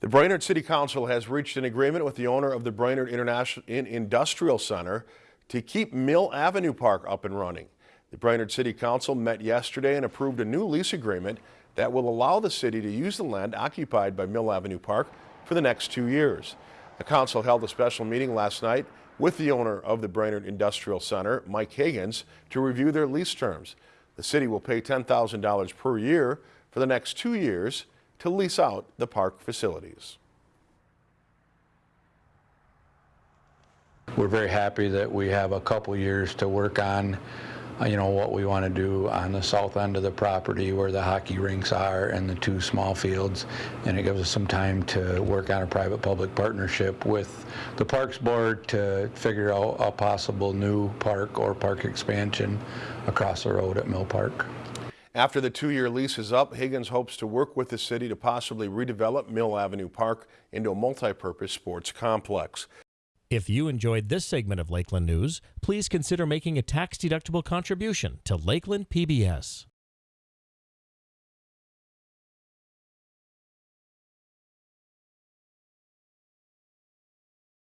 The Brainerd City Council has reached an agreement with the owner of the Brainerd International Industrial Center to keep Mill Avenue Park up and running. The Brainerd City Council met yesterday and approved a new lease agreement that will allow the city to use the land occupied by Mill Avenue Park for the next two years. The council held a special meeting last night with the owner of the Brainerd Industrial Center, Mike Higgins, to review their lease terms. The city will pay $10,000 per year for the next two years to lease out the park facilities. We're very happy that we have a couple years to work on, uh, you know, what we want to do on the south end of the property where the hockey rinks are and the two small fields. And it gives us some time to work on a private-public partnership with the Parks Board to figure out a possible new park or park expansion across the road at Mill Park. After the two-year lease is up, Higgins hopes to work with the city to possibly redevelop Mill Avenue Park into a multi-purpose sports complex. If you enjoyed this segment of Lakeland News, please consider making a tax-deductible contribution to Lakeland PBS.